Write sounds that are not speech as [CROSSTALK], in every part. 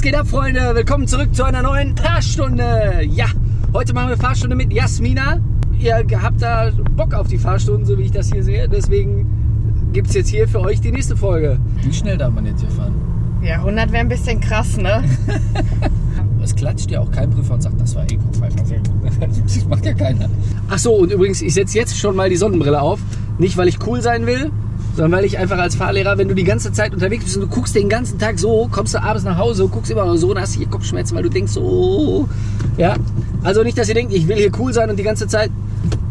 Was geht ab, Freunde? Willkommen zurück zu einer neuen Fahrstunde. Ja, heute machen wir Fahrstunde mit Jasmina. Ihr habt da Bock auf die Fahrstunden, so wie ich das hier sehe. Deswegen gibt es jetzt hier für euch die nächste Folge. Wie schnell darf man jetzt hier fahren? Ja, 100 wäre ein bisschen krass, ne? [LAUGHS] Es klatscht ja auch kein Prüfer und sagt, das war Eco-Pfeifer. Gut. [LAUGHS] Das macht ja keiner. Ach so, und übrigens, ich setze jetzt schon mal die Sonnenbrille auf. Nicht, weil ich cool sein will, sondern weil ich einfach als Fahrlehrer, wenn du die ganze Zeit unterwegs bist und du guckst den ganzen Tag so, kommst du abends nach Hause, guckst immer so und hast hier Kopfschmerzen, weil du denkst so, oh, ja. Also nicht, dass ihr denkt, ich will hier cool sein und die ganze Zeit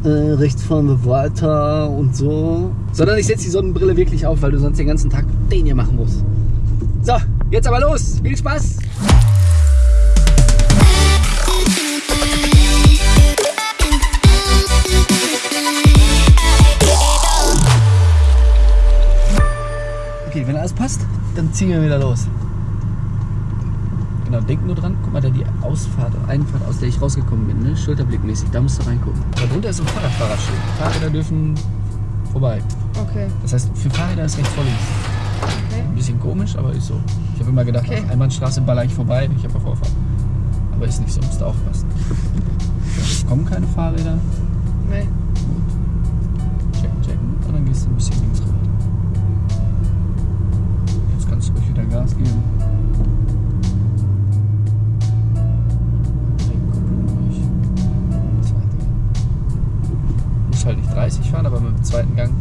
äh, rechts fahren wir weiter und so. Sondern ich setze die Sonnenbrille wirklich auf, weil du sonst den ganzen Tag den hier machen musst. So, jetzt aber los. Viel Spaß. Okay, wenn alles passt, dann ziehen wir wieder los. Genau, denk nur dran, guck mal, da die Ausfahrt, Einfahrt, aus der ich rausgekommen bin, ne? schulterblickmäßig, da musst du reingucken. Da drunter ist ein Fahrradfahrerschild. Fahrräder dürfen vorbei. Okay. Das heißt, für Fahrräder ist rechts vor links. okay. Ein bisschen komisch, aber ist so. Ich habe immer gedacht, Okay. auf Einbahnstraße baller ich vorbei, ich habe ja Vorfahrt. Aber ist nicht so, musst du aufpassen. Es kommen keine Fahrräder. Nee. Gut. Checken, checken. Und dann gehst du ein bisschen links rüber. Gas geben. Gang. Muss halt nicht 30 fahren, aber mit dem zweiten Gang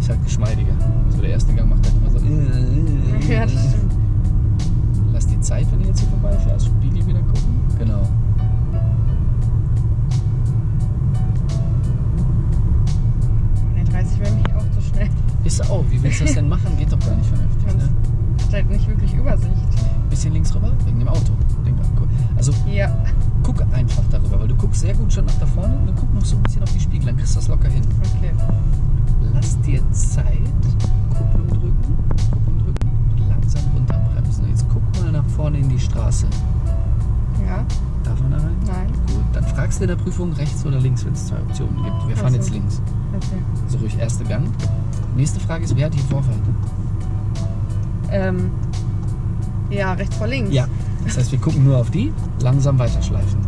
ist halt geschmeidiger. So der erste Gang macht halt immer so. Ja, das stimmt. Lass die Zeit, wenn du jetzt hier vorbeifährst. Spiegel wieder gucken. Genau. Nee, 30 wäre mich auch zu schnell. Ist auch. Wie willst du das denn machen? Geht doch gar nicht vernünftig. Ne? Hat halt nicht wirklich Übersicht. Bisschen links rüber, wegen dem Auto. Also Ja. guck einfach darüber, weil du guckst sehr gut schon nach da vorne und guck noch so ein bisschen auf die Spiegel, dann kriegst du das locker hin. Okay. Lass dir Zeit, Kupplung drücken, Kupplung drücken, langsam runterbremsen. Jetzt guck mal nach vorne in die Straße. Ja. Darf man da rein? Nein. Gut, dann fragst du in der Prüfung rechts oder links, wenn es zwei Optionen gibt. Wir fahren Ach so. jetzt links. Okay. Also ruhig erste Gang. Nächste Frage ist, wer hat die Vorfahrt? Ähm. Ja, rechts vor links. Ja. Das heißt, wir gucken nur auf die, langsam weiterschleifen.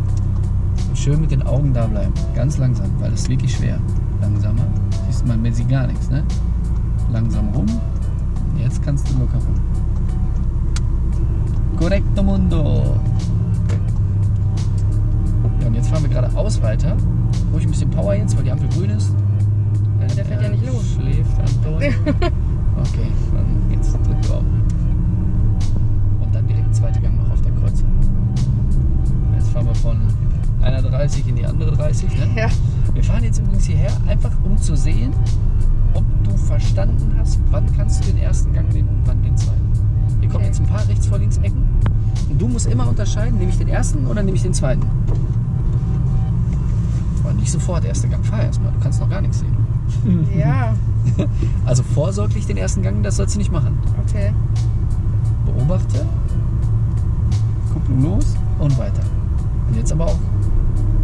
Und schön mit den Augen da bleiben. Ganz langsam, weil das ist wirklich schwer. Langsamer. Siehst du, man man sieht gar nichts, ne? Langsam rum. Jetzt kannst du locker rum. Correcto mundo. Ja, und jetzt fahren wir geradeaus weiter. Ruhig ein bisschen Power jetzt, weil die Ampel grün ist. Der fährt ja er nicht los. Schläft Anton. [LAUGHS] Okay, dann drück drauf. Und dann direkt zweite Gang noch auf der Kreuzung. Jetzt fahren wir von einer 30 in die andere 30. Ne? Ja. Wir fahren jetzt übrigens hierher, einfach um zu sehen, ob du verstanden hast, wann kannst du den ersten Gang nehmen und wann den zweiten. Wir kommen Okay. jetzt ein paar rechts vor links Ecken und du musst immer unterscheiden, nehme ich den ersten oder nehme ich den zweiten. Aber nicht sofort erster Gang, fahr erstmal, du kannst noch gar nichts sehen. Ja. [LAUGHS] [LAUGHS] Also vorsorglich den ersten Gang, das sollst du nicht machen. Okay. Beobachte, Kupplung los und weiter. Und jetzt aber auch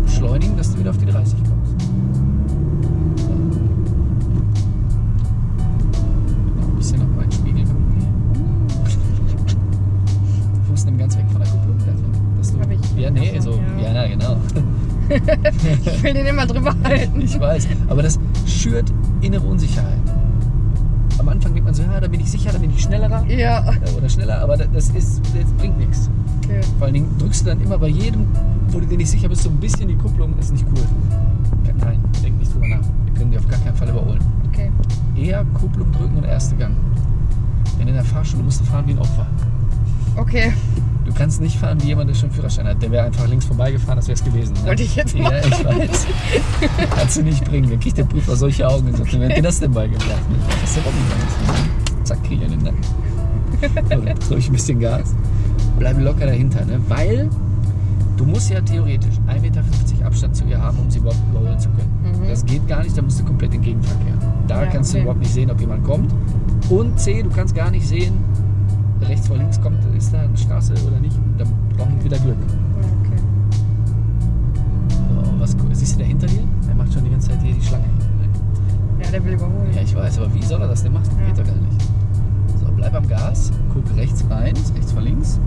beschleunigen, dass du wieder auf die 30 kommst. Noch ein bisschen auf meinen Spiegel gucken hier. Fuß nimm ganz weg von der Kupplung. Dass du, Hab ich. Ja, nee, so, so, ja. ja, na, genau. [LAUGHS] Ich will den immer drüber [LAUGHS] halten. Ich weiß, aber das schürt innere Unsicherheit. Am Anfang denkt man so, ja, da bin ich sicher, da bin ich schnellerer Ja. äh, oder schneller, aber das, ist, das bringt nichts. Okay. Vor allen Dingen drückst du dann immer bei jedem, wo du dir nicht sicher bist, so ein bisschen die Kupplung, ist nicht cool. Nein, denk nicht drüber nach. Wir können die auf gar keinen Fall überholen. Okay. Eher Kupplung drücken und erste Gang. Denn in der Fahrstunde musst du fahren wie ein Opfer. Okay. Du kannst nicht fahren wie jemand, der schon einen Führerschein hat. Der wäre einfach links vorbeigefahren, das wäre es gewesen. Ne? Wollte ich jetzt Ja, machen. ich weiß. Kannst du nicht bringen. Dann kriegt der Prüfer solche Augen und sagt, wer hat dir das denn beigebracht? Das ist der Robby meins. Zack, krieg ich in den Nacken. So, drück ich ein bisschen Gas. Bleib locker dahinter, ne? Weil du musst ja theoretisch 1,50 Meter Abstand zu ihr haben, um sie überhaupt überholen zu können. Mhm. Das geht gar nicht, da musst du komplett in Gegenverkehr. Da Ja, kannst du okay. überhaupt nicht sehen, ob jemand kommt. Und C, du kannst gar nicht sehen, rechts vor links kommt, ist da eine Straße oder nicht. Da brauchen wir wieder Glück. Okay. So, was, siehst du da hinter dir? Er macht schon die ganze Zeit hier die Schlange. Ja, der will überholen. Ja, ich weiß, aber wie soll er das denn machen? Ja. Geht doch gar nicht. So, bleib am Gas, guck rechts rein, rechts vor links.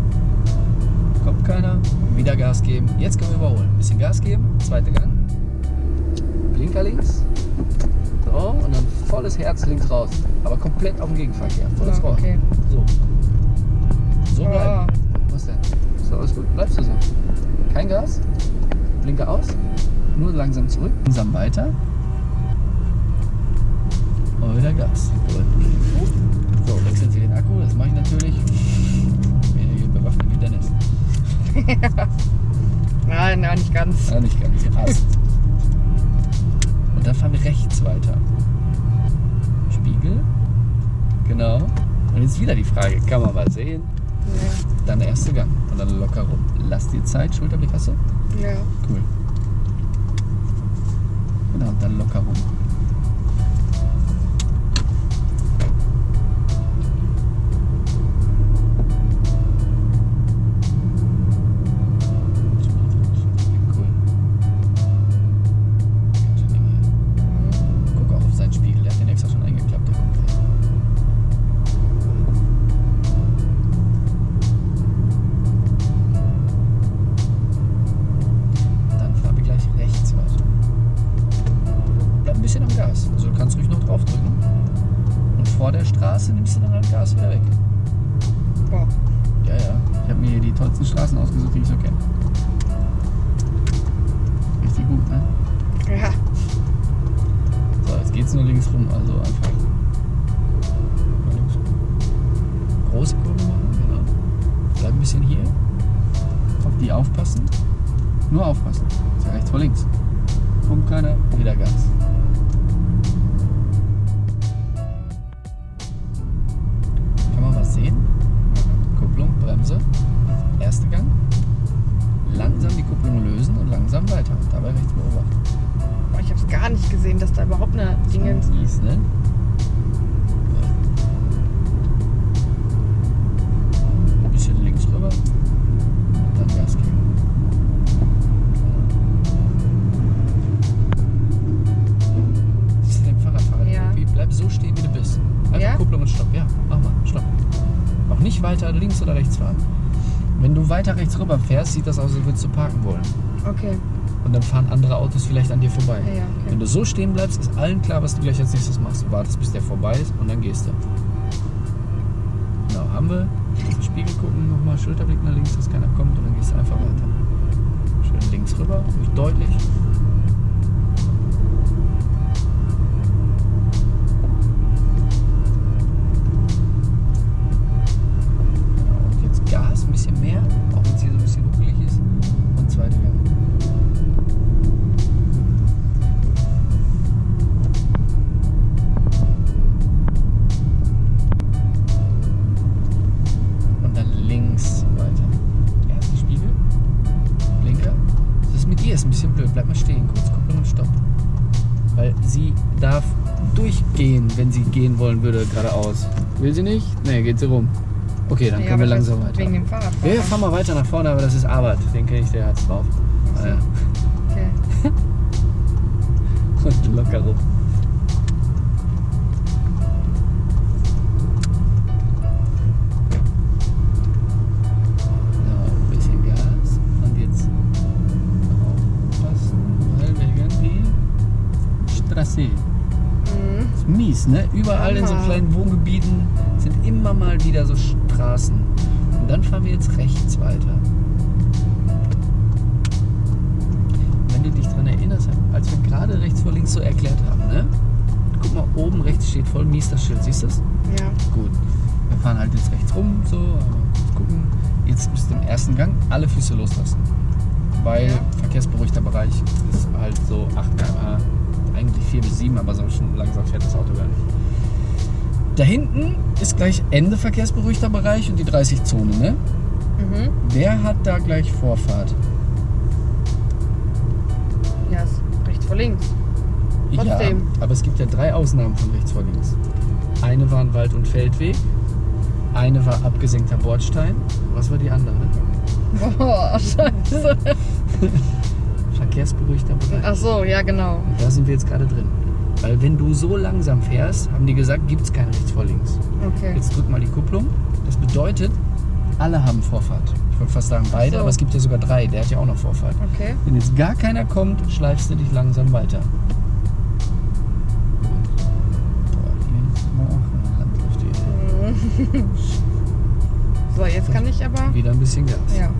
wieder Gas geben. Jetzt können wir überholen. Bisschen Gas geben, zweiter Gang. Blinker links. So, und dann volles Herz links raus. Aber komplett auf dem Gegenverkehr. Volles Ja, Rohr. okay. So. Langsam zurück. Langsam weiter. Und wieder Gas. So, wechseln Sie den Akku. Das mache ich natürlich. Hier bewaffnet wie Dennis. [LAUGHS] Nein, nein, nicht ganz. Ja, nicht ganz. Ast. Und dann fahren wir rechts weiter. Spiegel. Genau. Und jetzt wieder die Frage, kann man mal sehen? Ja. Dann der erste Gang. Und dann locker rum. Lass dir Zeit, Schulterblick hast du? ja. Cool. Genau, und dann Straße nimmst du dann halt Gas wieder weg. Boah. Ja, ja. Ich habe mir hier die tollsten Straßen ausgesucht, die ich so kenne. Richtig gut, ne? Ja. So, jetzt geht's nur links rum, also einfach. Mal links rum. Große Kurve machen, genau. Bleib ein bisschen hier. Auf die aufpassen. Nur aufpassen. Ist ja rechts vor links. Kommt keiner, wieder Gas. Weiter links oder rechts fahren. Wenn du weiter rechts rüber fährst, sieht das aus, als würdest du parken wollen. Okay. Und dann fahren andere Autos vielleicht an dir vorbei. Ja, ja, okay. Wenn du so stehen bleibst, ist allen klar, was du gleich als nächstes machst. Du wartest, bis der vorbei ist und dann gehst du. Genau, haben wir. Auf Spiegel gucken, nochmal Schulterblick nach links, dass keiner kommt und dann gehst du einfach weiter. Schön links rüber, ruhig deutlich. Sie darf durchgehen, wenn sie gehen wollen würde, geradeaus. Will sie nicht? Nee, geht sie rum. Okay, dann Ja, können wir langsam weiter. Wegen dem Fahrrad. Ja, ja, fahr mal weiter nach vorne, aber das ist Arbeit. Den kenne ich, der hat's drauf. Ach so. Ah, ja. Okay. [LAUGHS] Und locker rum. Straße. Mhm. Ist mies, ne? Überall in so kleinen Wohngebieten sind immer mal wieder so Straßen. Und dann fahren wir jetzt rechts weiter. Wenn du dich daran erinnerst, als wir gerade rechts vor links so erklärt haben, ne? Guck mal, oben rechts steht voll mies das Schild. Siehst du es? Ja. Gut. Wir fahren halt jetzt rechts rum, so, aber gucken. Jetzt bis zum ersten Gang alle Füße loslassen. Weil Ja. verkehrsberuhigter Bereich ist halt so 8 km/h. Eigentlich 4 bis 7, aber so schon langsam fährt das Auto gar nicht. Da hinten ist gleich Ende verkehrsberuhigter Bereich und die 30-Zone, ne? Mhm. Wer hat da gleich Vorfahrt? Ja, ist rechts vor links. Trotzdem. Ja, aber es gibt ja drei Ausnahmen von rechts vor links. Eine war ein Wald- und Feldweg, eine war abgesenkter Bordstein. Was war die andere? Boah, [LAUGHS] scheiße. [LAUGHS] Verkehrsberuhigter Bereich. Ach so, ja, genau. Und da sind wir jetzt gerade drin. Weil wenn du so langsam fährst, haben die gesagt, gibt es kein rechts vor links. Okay. Jetzt drück mal die Kupplung. Das bedeutet, alle haben Vorfahrt. Ich wollte fast sagen beide, so. aber es gibt ja sogar drei. Der hat ja auch noch Vorfahrt. Okay. Wenn jetzt gar keiner kommt, schleifst du dich langsam weiter. [LAUGHS] So, jetzt kann ich aber. Wieder ein bisschen Gas. Ja.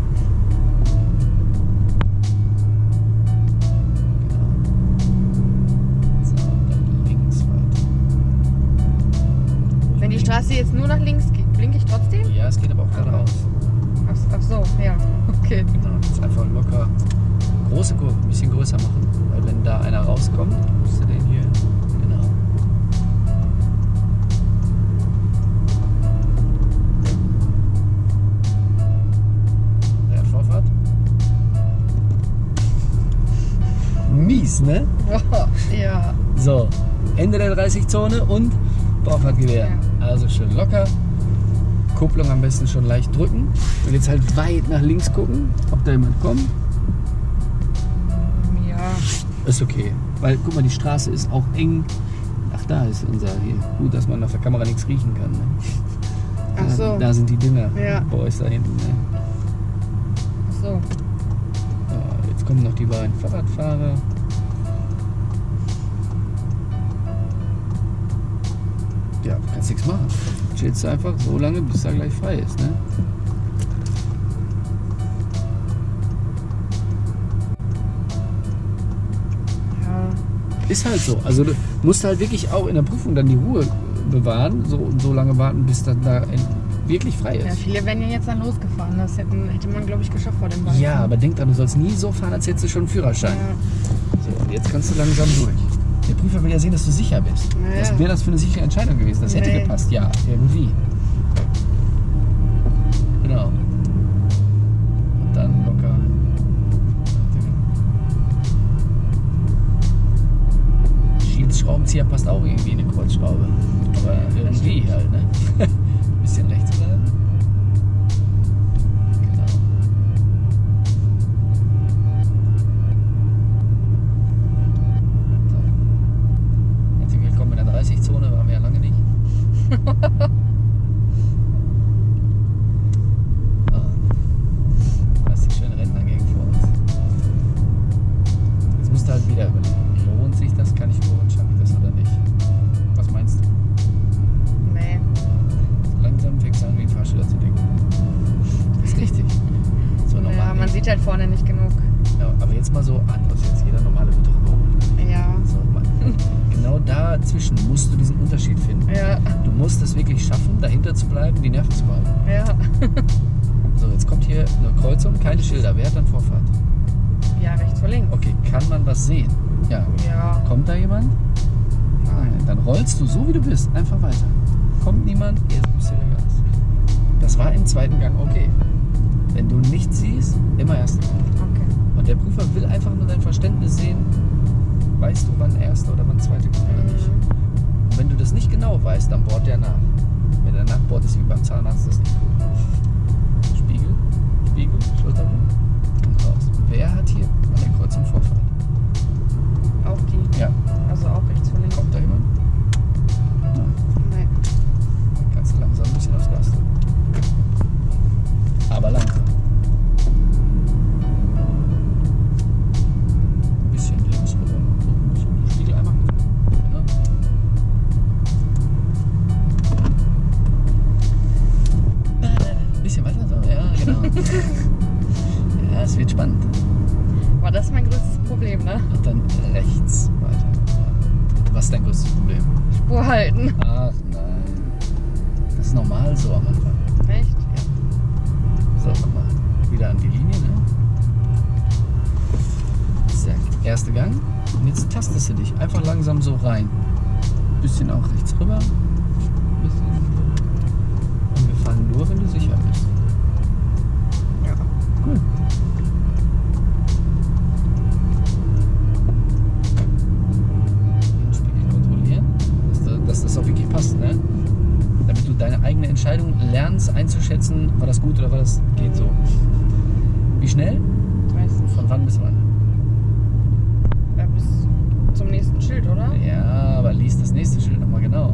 Straße jetzt nur nach links geht, blinke ich trotzdem? Ja, es geht aber auch geradeaus. Ach, ach so, ja. [LAUGHS] Okay. Genau, jetzt einfach locker große Kurve, ein bisschen größer machen. Weil wenn da einer rauskommt, musst du den hier. Genau. Der hat Vorfahrt. Mies, ne? [LAUGHS] Ja. So, Ende der 30-Zone und Vorfahrtgewehr. Ja. Also schön locker. Kupplung am besten schon leicht drücken. Und jetzt halt weit nach links gucken, ob da jemand kommt. Ja. Ist okay. Weil, guck mal, die Straße ist auch eng. Ach, da ist unser hier. Gut, dass man auf der Kamera nichts riechen kann. Ne? Ach Da- so. Da sind die Dinger. Ja. Boys da hinten. Ne? Ach so. Ja, jetzt kommen noch die beiden Fahrradfahrer. Kannst nichts machen. Chillst du einfach so lange, bis er gleich frei ist. Ne? Ja. Ist halt so. Also du musst halt wirklich auch in der Prüfung dann die Ruhe bewahren so, und so lange warten, bis dann da wirklich frei ja. ist. Viele wären ja jetzt dann losgefahren. Das hätten, hätte man, glaube ich, geschafft vor dem Ball. Ja, aber denk dran, du sollst nie so fahren, als hättest du schon einen Führerschein. Ja. So, und jetzt kannst du langsam durch. Der Prüfer will ja sehen, dass du sicher bist. Ja. Was wäre das für eine sichere Entscheidung gewesen? Das hätte Nee. gepasst, ja, irgendwie. Genau. Und dann locker. Schiedsschraubenzieher passt auch irgendwie in eine Kreuzschraube. Aber irgendwie halt, ne? [LAUGHS] bleiben, die Nerven zu behalten. Ja. So, jetzt kommt hier eine Kreuzung, keine Schilder. Wer hat dann Vorfahrt? Ja, rechts vor links. Okay, kann man was sehen? Ja. Ja. Kommt da jemand? Nein. Dann rollst du so wie du bist, einfach weiter. Kommt niemand, jetzt gibst du wieder Gas. Das war im zweiten Gang okay. Wenn du nichts siehst, immer erster Gang. Okay. Und der Prüfer will einfach nur dein Verständnis sehen. Weißt du, wann erster oder wann zweiter kommt oder nicht? Mhm. Und wenn du das nicht genau weißt, dann bohrt der nach. Der nachbohrt, ist wie beim Zahnarzt, das nicht gut. Spiegel, Spiegel, Schulterblatt und raus. Wer hat hier an der Kreuzung Vorfahrt? Entscheidung lernst einzuschätzen, war das gut oder war das geht so. Wie schnell? Weiß nicht. Von wann bis wann? Ja, bis zum nächsten Schild, oder? Ja, aber lies das nächste Schild nochmal genau.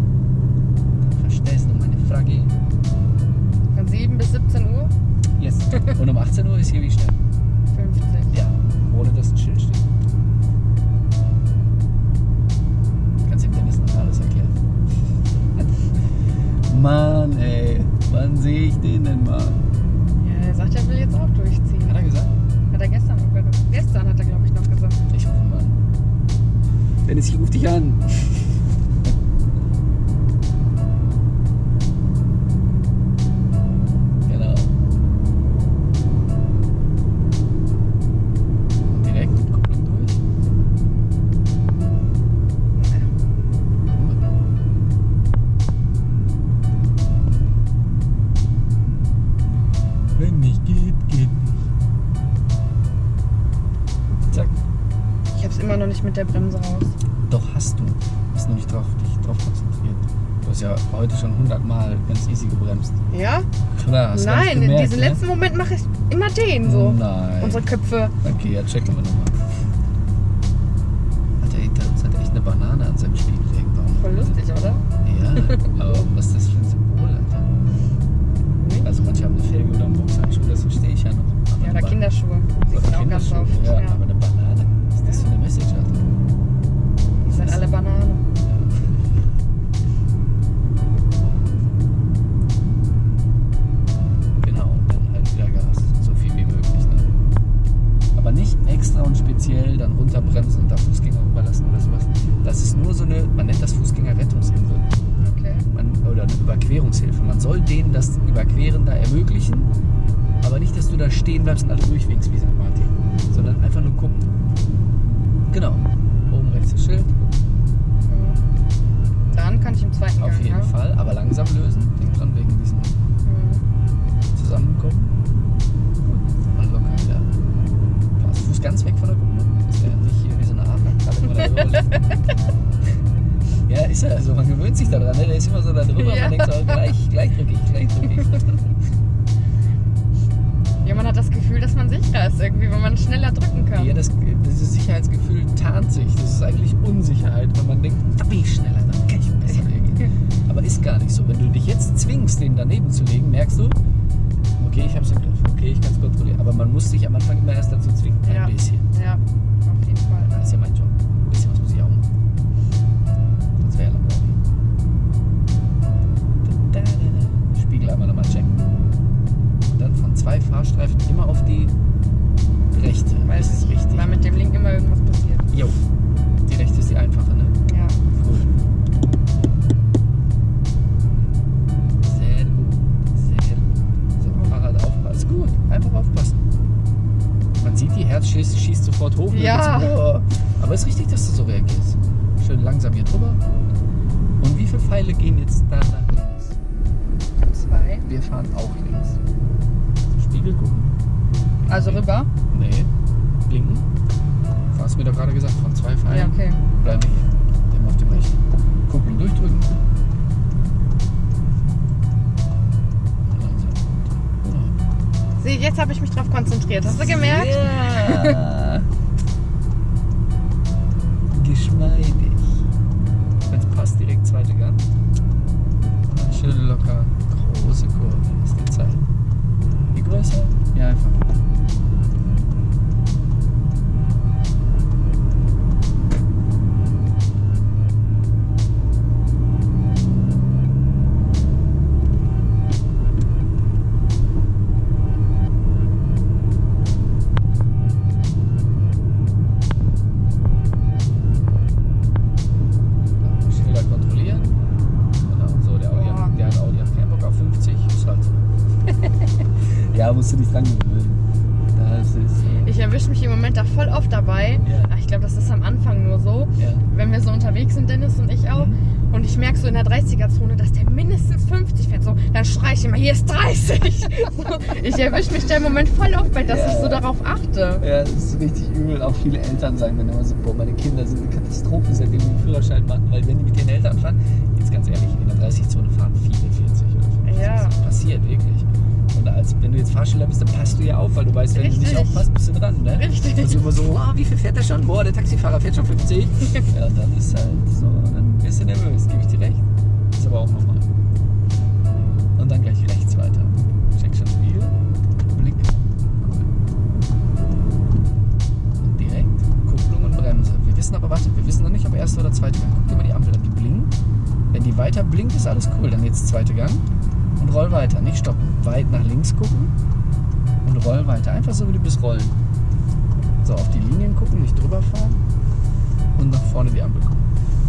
Dann verstehst du meine Frage. Von 7 bis 17 Uhr? Yes. Und um 18 Uhr ist hier wie schnell? 50. Ja, ohne dass ein Schild steht. Mann, ey. Wann sehe ich den denn mal? Ja, er sagt, er will jetzt auch durchziehen. Hat er gesagt? Hat er gestern auch gesagt. Gestern hat er, glaube ich, noch gesagt. Ich rufe mal an. Dennis, ich rufe dich an. Mit der Bremse raus. Doch hast du. Hast nur nicht drauf, dich drauf konzentriert. Du hast ja heute schon 100 Mal ganz easy gebremst. Ja? Klar, hast Nein, in gemerkt, diesem ne? letzten Moment mache ich immer den so. Nein. Unsere Köpfe. Okay, ja, checken wir nochmal. Das Überqueren da ermöglichen, aber nicht, dass du da stehen bleibst und alle durchwinkst wie St. Martin, sondern einfach nur gucken. Genau, oben rechts das Schild, Mhm. Dann kann ich im zweiten auf Gang, jeden ja? Fall, aber langsam lösen. Denk dran, wegen diesem Mhm. Zusammenkommen. Gut, und locker wieder. Pass Fuß ganz weg von der Kupplung. Das wäre nicht hier wie so eine immer da drüber liegt. Ja, ist ja so. Man gewöhnt sich daran. Ne? Der ist immer so da drüber. Ja. Man denkt so, gleich, gleich drücke ich, gleich drücke ich. [LAUGHS] Ja, man hat das Gefühl, dass man sicherer ist irgendwie, wenn man schneller drücken kann. Ja, das, dieses Sicherheitsgefühl tarnt sich. Das ist eigentlich Unsicherheit, wenn man denkt, da bin ich schneller, dann kann ich besser reagieren. Aber ist gar nicht so. Wenn du dich jetzt zwingst, den daneben zu legen, merkst du, okay, ich hab's im Griff, okay, ich kann es kontrollieren. Aber man muss sich am Anfang immer erst dazu zwingen. Ein Ja. bisschen. Ja, einmal nochmal checken. Und dann von zwei Fahrstreifen immer auf die rechte. Weiß das ist ich, richtig. weil mit dem Link immer irgendwas passiert. Jo. Die rechte ist die einfache, ne? Ja. Cool. Sehr gut. Sehr gut. So, Fahrrad aufpassen. Ist gut. Einfach aufpassen. Man sieht, die Herz schießt, schießt sofort hoch. und Ja. Aber es ist richtig, dass du so reagierst. Schön langsam hier drüber. Und wie viele Pfeile gehen jetzt da? Zwei. Wir fahren auch links. Spiegel gucken. Also rüber? Nee. Blinken. Du hast mir doch gerade gesagt, von zwei Pfeilen. Ja, okay. Bleiben wir hier. Immer auf dem rechten. Kupplung durchdrücken. Sieh, jetzt habe ich mich drauf konzentriert. Hast du gemerkt? Ja. Ich erwische mich da im Moment voll oft bei, dass Ja. ich so darauf achte. Ja, das ist richtig übel. Auch viele Eltern sagen dann immer so, boah, meine Kinder sind eine Katastrophe, seitdem die den Führerschein machen. Weil wenn die mit ihren Eltern fahren, jetzt ganz ehrlich, in der 30-Zone fahren viele 40 oder 50. Ja. Das passiert wirklich. Und als wenn du jetzt Fahrschüler bist, dann passt du ja auf, weil du weißt, wenn du nicht Richtig. aufpasst, bist du dran. Ne? Richtig. Also immer so, oh, wie viel fährt der schon? Boah, der Taxifahrer fährt schon 50. [LAUGHS] ja, und dann ist halt so, dann bist du nervös, gebe ich dir recht. Ist aber auch normal. Und dann gleich rechts weiter. Erste oder zweite Gang. Guck dir mal die Ampel an, die blinkt. Wenn die weiter blinkt, ist alles cool. Dann jetzt zweite Gang und roll weiter. Nicht stoppen. Weit nach links gucken und roll weiter. Einfach so, wie du bist, rollen. So, auf die Linien gucken, nicht drüber fahren und nach vorne die Ampel gucken.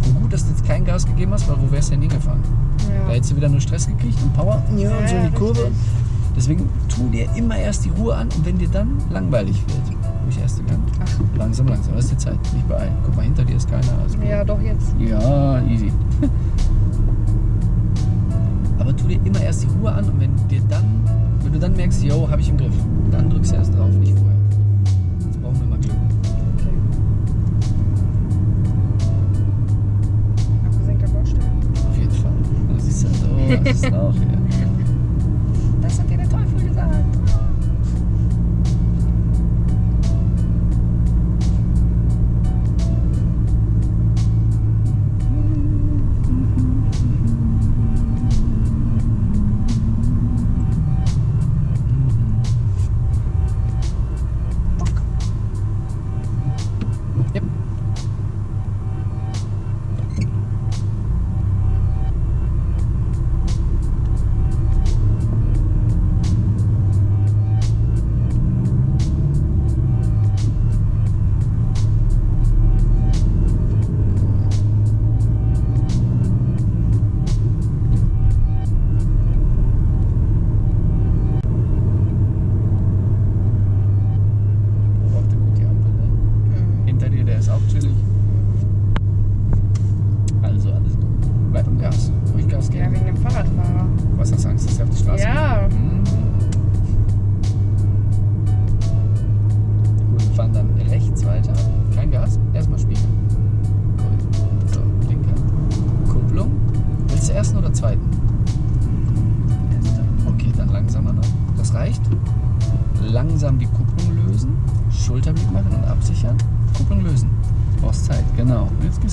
Und gut, dass du jetzt kein Gas gegeben hast, weil wo wärst du denn hingefahren? Da Ja. hättest du wieder nur Stress gekriegt und Power ja, und so in die Kurve. Deswegen tu dir immer erst die Ruhe an und wenn dir dann langweilig wird, ruhig erste Gang. Ach. Langsam, langsam. Das ist die Zeit. Nicht beeilen. Guck mal, hinter dir ist keiner. Also ja, doch jetzt. ja, easy. [LAUGHS] Aber tu dir immer erst die Ruhe an und wenn dir dann, wenn du dann merkst, yo, habe ich im Griff, dann drückst du erst drauf, nicht vorher. Jetzt brauchen wir mal Glück. Okay. Abgesenkter Bordstein. Auf jeden Fall. Das ist ja so, das ist auch hier.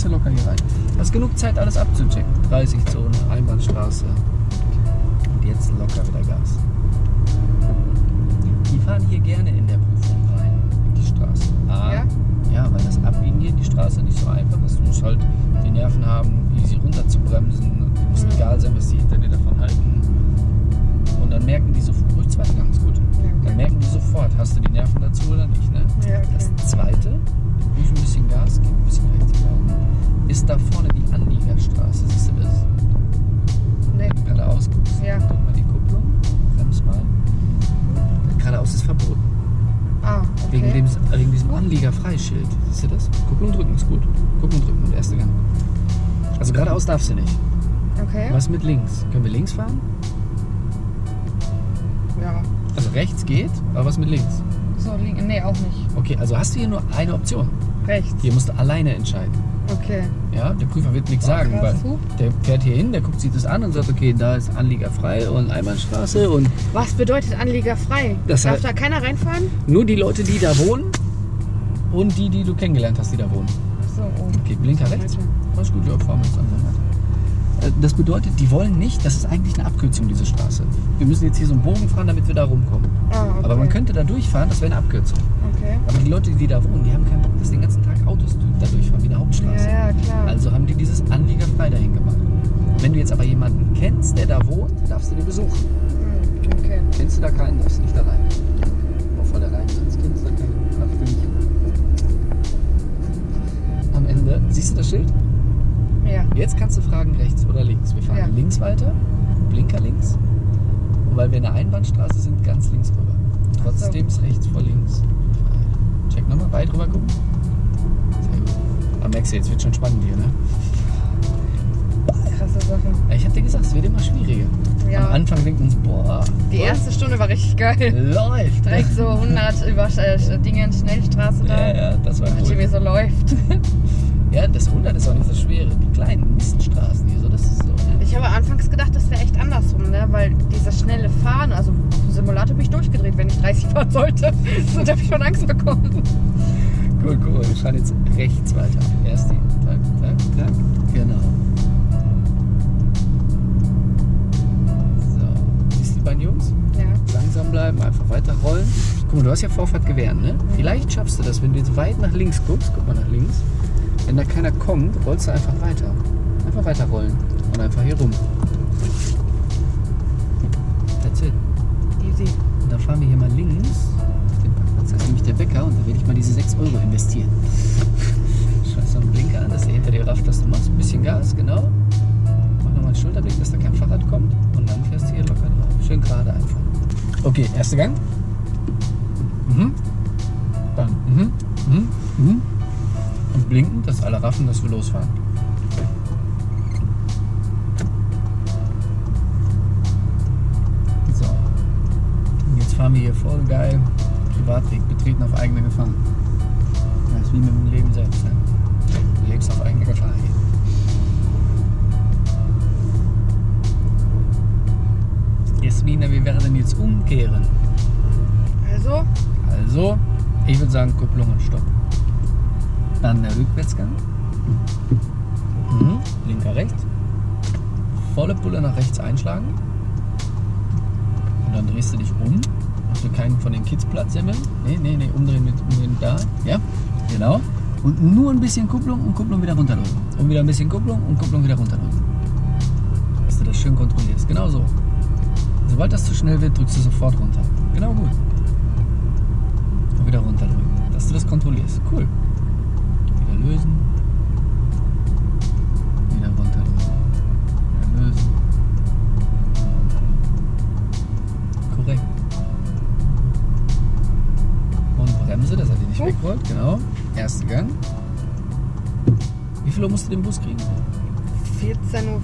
Gehst du locker hier rein. Hast genug Zeit, alles abzuchecken. 30 Zone, Einbahnstraße. Und jetzt locker wieder Gas. Die fahren hier gerne in der Prüfung rein, in die Straße. A, Ja? ja, weil das Abbiegen hier in die Straße nicht so einfach ist. Du musst halt die Nerven haben, easy runter zu bremsen. Du muss Mhm. egal sein, was die hinter dir davon halten. Und dann merken die sofort, ruhig zweiter Gang ist gut. Ja, Dann okay. merken die sofort, hast du die Nerven dazu oder nicht. Ne? Ja, Das okay. zweite, ruhig ein bisschen Gas geben, ein bisschen rechts bleiben, ist da vorne die Anliegerstraße. Siehst du das? Nee. Du geradeaus guckst, Ja. drück mal die Kupplung, bremst mal. Geradeaus ist verboten. Ah, Wegen, okay. dem, wegen diesem Anlieger-Freischild. Siehst du das? Kupplung drücken ist gut. Kupplung drücken und erste Gang. Also geradeaus darfst du nicht. Okay. Was mit links? Können wir links fahren? Ja. Also rechts geht, aber was mit links? So, link. Nee, auch nicht. Okay, also hast du hier nur eine Option. Rechts. Hier musst du alleine entscheiden. Okay. Ja, der Prüfer wird nichts sagen, weil der fährt hier hin, der guckt sich das an und sagt, okay, da ist Anlieger frei und Einbahnstraße und Was bedeutet Anlieger frei? Das Darf halt- da keiner reinfahren? nur die Leute, die da wohnen und die, die du kennengelernt hast, die da wohnen. Ach so, oh. Okay, Blinker rechts. Alles gut, ja, fahren wir jetzt einfach weiter. Äh, Das bedeutet, die wollen nicht, das ist eigentlich eine Abkürzung, diese Straße. Wir müssen jetzt hier so einen Bogen fahren, damit wir da rumkommen. Ah, okay. Aber man könnte da durchfahren, das wäre eine Abkürzung. Okay. Aber die Leute, die da wohnen, die haben keinen Bock, dass den ganzen Tag Autos da durchfahren, Hauptstraße. Ja, klar. Also haben die dieses Anliegerfrei dahin gemacht. Wenn du jetzt aber jemanden kennst, der da wohnt, darfst du den besuchen. Hm, okay. Kennst du da keinen, darfst du nicht da rein. Voll da rein. Als kennst du da keinen, darfst du nicht. Am Ende, siehst du das Schild? Ja. Jetzt kannst du fragen, rechts oder links. Wir fahren Ja. links weiter, Blinker links. Und weil wir in der Einbahnstraße sind, ganz links rüber. Trotzdem ist rechts vor links. Check nochmal, weit rüber gucken. Aber merkst du, jetzt wird schon spannend hier, ne? Krasse Sache. Ja, Ich hab dir gesagt, es wird immer schwieriger. Ja. Am Anfang denkt man so, boah, Die boah, erste Stunde war richtig geil. läuft. Direkt so 100 über äh, Dingen, Schnellstraße da. Ja, ja, das war cool. wie so läuft. [LAUGHS] Ja, das 100 ist auch nicht so schwer. Die kleinen Miststraßen hier, so, das ist so. Ne? Ich habe anfangs gedacht, das wäre echt andersrum, ne? Weil dieses schnelle Fahren, also im Simulator bin ich durchgedreht, wenn ich 30 fahren sollte. [LAUGHS] So habe ich schon Angst bekommen. Cool, cool. Wir fahren jetzt rechts weiter. Erst die. Tack, tack, tack. Genau. So. Siehst du die beiden Jungs? Ja. Langsam bleiben, einfach weiter rollen. Guck mal, du hast ja Vorfahrt gewähren, ne? Vielleicht schaffst du das, wenn du jetzt weit nach links guckst. Guck mal nach links. wenn da keiner kommt, rollst du einfach weiter. Einfach weiter rollen. Und einfach hier rum. That's it. Easy. Und dann fahren wir hier mal links ist nämlich der Bäcker und da werde ich mal diese 6 Euro investieren. [LAUGHS] Scheiß noch einen Blinker an, dass der hinter dir rafft, was du machst. Ein bisschen Gas, genau. Mach nochmal einen Schulterblick, dass da kein Fahrrad kommt. Und dann fährst du hier locker drauf. Schön gerade einfach. Okay, erster Gang. Mhm. Dann. Mhm. Mhm. Mhm. Und blinken, dass alle raffen, dass wir losfahren. So. Und jetzt fahren wir hier voll geil Privatweg, betreten auf eigene Gefahr. Das ist wie mit dem Leben selbst. Ne? Du lebst auf eigene Gefahr hier. Jasmina, wir werden jetzt umkehren. Also, Also, ich würde sagen Kupplung und Stopp. Dann der Rückwärtsgang. Mhm. Linker rechts. Volle Pulle nach rechts einschlagen. Und dann drehst du dich um. Wir keinen von den Kids Platz semmeln. Nee, nee, nee, umdrehen mit umdrehen da. Ja, genau. Und nur ein bisschen Kupplung und Kupplung wieder runterdrücken. Und wieder ein bisschen Kupplung und Kupplung wieder runterdrücken. Dass du das schön kontrollierst. Genau so. Sobald das zu schnell wird, drückst du sofort runter. Genau gut. Und wieder runterdrücken. Dass du das kontrollierst. Cool. Wieder lösen. Bremse, dass er die nicht wegrollt. Genau. Erster Gang. Wie viel Uhr musst du den Bus kriegen? 14.25 Uhr.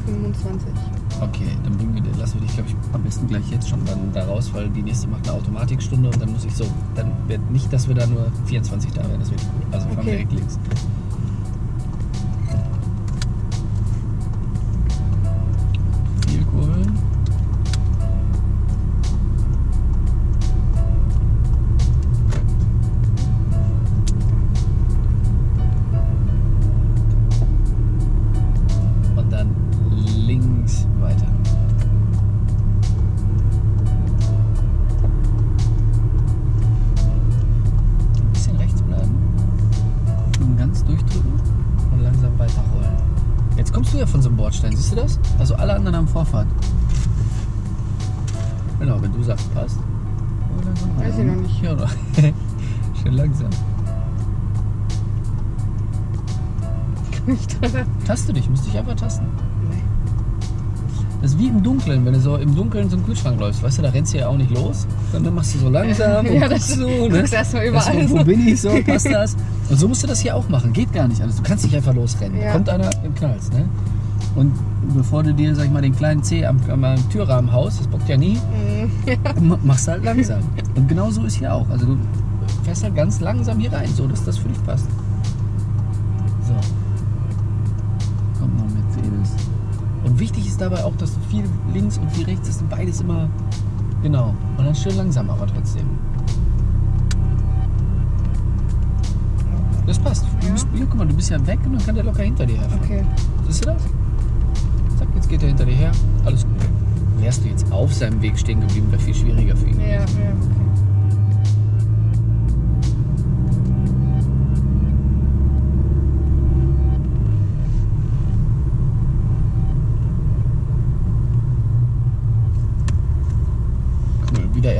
Okay, dann bringen wir, lassen wir dich, glaube ich, am besten gleich jetzt schon dann da raus, weil die nächste macht eine Automatikstunde und dann muss ich so, dann wird nicht, dass wir da nur 24 da werden, das wird gut. Also fahren Okay. direkt links. Dunkeln so einen Kühlschrank läufst, weißt du, da rennst du ja auch nicht los. Dann machst du so langsam [LAUGHS] und Ja, das- so, ne? guckst erstmal überall wo so. bin ich so, passt [LAUGHS] das? Und so musst du das hier auch machen. Geht gar nicht alles. Du kannst nicht einfach losrennen. Ja. Kommt einer im Knalls, ne? Und bevor du dir, sag ich mal, den kleinen C am, am, am Türrahmen haust, das bockt ja nie, Mhm. [LAUGHS] ma- machst du halt langsam. Und genau so ist hier auch. Also du fährst halt ganz langsam hier rein, so dass das für dich passt. Wichtig ist dabei auch, dass du viel links und viel rechts, dass du beides immer genau. Und dann schön langsam, aber trotzdem. Das passt. Du Ja. bist, hier, guck mal, du bist ja weg und dann kann der locker hinter dir herfahren. Okay. Siehst du das? Zack, jetzt geht er hinter dir her. Alles gut. Wärst du jetzt auf seinem Weg stehen geblieben, wäre viel schwieriger für ihn. Ja, ja, okay.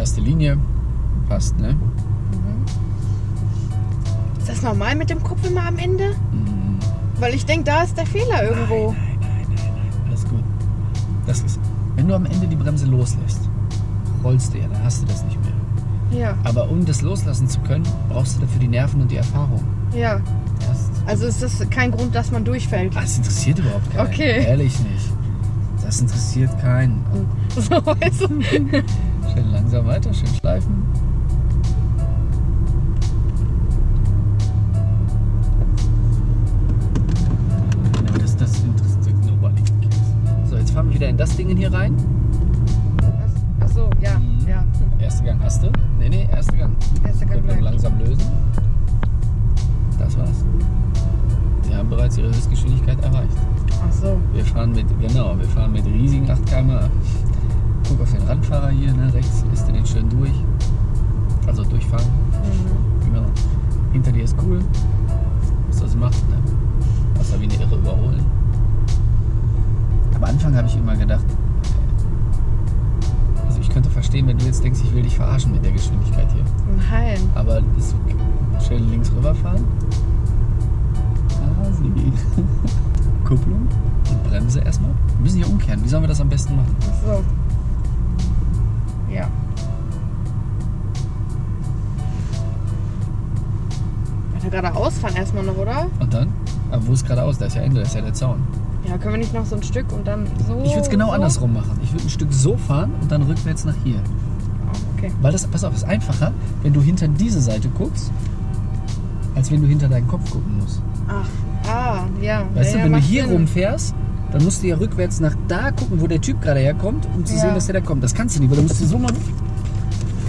Erste Linie. Passt, ne? Ist das normal mit dem Kopf immer am Ende? Mhm. Weil ich denke, da ist der Fehler irgendwo. Nein, nein, nein, nein. Alles gut. Das ist. Wenn du am Ende die Bremse loslässt, rollst du ja, dann hast du das nicht mehr. Ja, Aber um das loslassen zu können, brauchst du dafür die Nerven und die Erfahrung. ja. Erst Also ist das kein Grund, dass man durchfällt. Das interessiert überhaupt keinen. Okay. Ehrlich nicht. Das interessiert keinen. [LAUGHS] So, weißt [LAUGHS] Schön langsam weiter, schön schleifen. Aber das, das interessiert nobody. So, jetzt fahren wir wieder in das Ding hier rein. Achso, ja, Mhm. ja. Erster Gang hast du. Nee, nee, erster Gang. Erster Gang bleibt. langsam lösen. Das war's. Sie haben bereits ihre Höchstgeschwindigkeit erreicht. Ach so. Wir fahren mit, genau, wir fahren mit riesigen 8 km/h. Guck auf den Radfahrer hier, ne, rechts lässt er den schön durch. Also durchfahren. Mhm. Genau. Hinter dir ist cool. Was das macht, ne? da wie eine Irre überholen. Am Anfang habe ich immer gedacht, also ich könnte verstehen, wenn du jetzt denkst, ich will dich verarschen mit der Geschwindigkeit hier. Nein. Aber ist schön links rüberfahren. Ah, sie. [LAUGHS] Kupplung und Bremse erstmal. Wir müssen hier umkehren. Wie sollen wir das am besten machen? Ach so. Ja. Weiter geradeaus fahren erstmal noch, oder? Und dann? Aber wo ist geradeaus? Da ist ja Ende, da ist ja der Zaun. Ja, können wir nicht noch so ein Stück und dann so. Ich würde es genau so? andersrum machen. Ich würde ein Stück so fahren und dann rückwärts nach hier. Okay. Weil das, pass auf, ist einfacher, wenn du hinter diese Seite guckst, als wenn du hinter deinen Kopf gucken musst. Ach, ah, ja. Weißt ja, du, wenn du macht hier Sinn. rumfährst, dann musst du ja rückwärts nach da gucken, wo der Typ gerade herkommt, um zu Ja. sehen, dass der da kommt. Das kannst du nicht, weil du musst du so machen.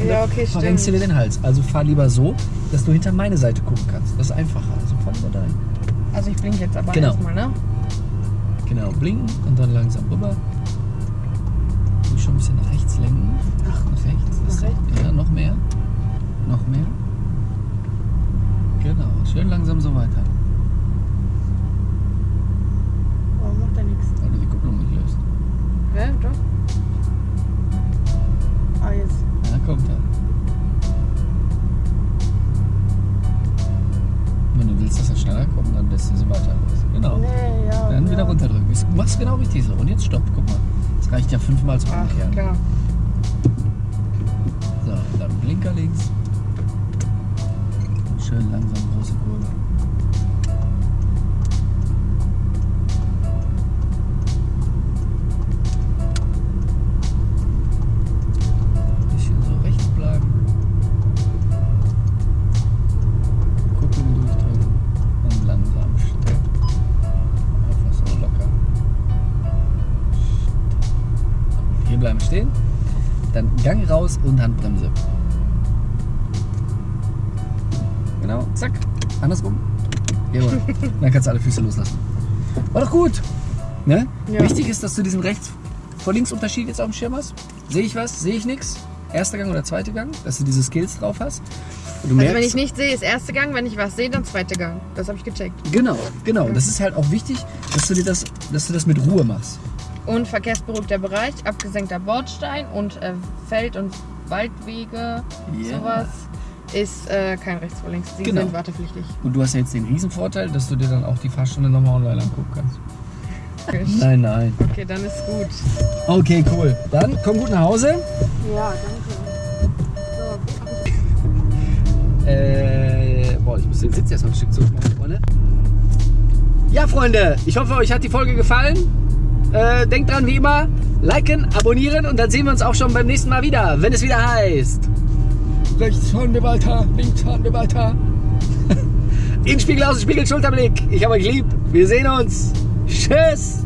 Ja, okay, verrenkst du dir stimmt. den Hals. Also fahr lieber so, dass du hinter meine Seite gucken kannst. Das ist einfacher. Also fahr lieber dahin. Also ich blink jetzt aber Genau. erstmal, ne? Genau, blinken und dann langsam rüber. Du schon ein bisschen nach rechts lenken. Ach, Nach rechts. Nach rechts? Ja, noch mehr. Noch mehr. Genau, schön langsam so weiter. Er du die Kupplung nicht löst. Hä, doch? Ah, jetzt. Ja, kommt er. Wenn du willst, dass er schneller kommt, dann lässt du sie weiter los. Genau. Nee, ja. Dann ja. wieder runterdrücken. Du machst genau richtig so. Und jetzt stopp, guck mal. Das reicht ja fünfmal zum Ach, Umkehren. klar. So, dann Blinker links. Und schön langsam große Kurve. Raus und Handbremse. Genau, zack. Andersrum. Jawohl. [LAUGHS] Dann kannst du alle Füße loslassen. War doch gut. Ne? Ja. Wichtig ist, dass du diesen rechts vor links Unterschied jetzt auf dem Schirm hast. Sehe ich was? Sehe ich nichts? Erster Gang oder zweiter Gang? Dass du diese Skills drauf hast. Und du Also wenn ich nicht sehe, ist erster Gang, wenn ich was sehe, dann zweiter Gang. Das habe ich gecheckt. Genau, genau. Und das ist halt auch wichtig, dass du dir das, dass du das mit Ruhe machst. Und verkehrsberuhigter Bereich, abgesenkter Bordstein und äh, Feld- und Waldwege, Ja. sowas, ist äh, kein rechts vor links. Die Genau. sind wartepflichtig. Und du hast ja jetzt den Riesenvorteil, dass du dir dann auch die Fahrstunde nochmal online angucken kannst. Nein, nein. Okay, dann ist gut. Okay, cool. Dann komm gut nach Hause. Ja, danke. Äh, boah, ich muss den Sitz jetzt noch ein Stück zurückmachen, Freunde. Ja, Freunde, ich hoffe, euch hat die Folge gefallen. Äh, denkt dran, wie immer, liken, abonnieren und dann sehen wir uns auch schon beim nächsten Mal wieder, wenn es wieder heißt. Rechts fahren wir weiter, links fahren wir weiter. [LAUGHS] Innenspiegel, Außenspiegel, Schulterblick. Ich habe euch lieb. Wir sehen uns. Tschüss.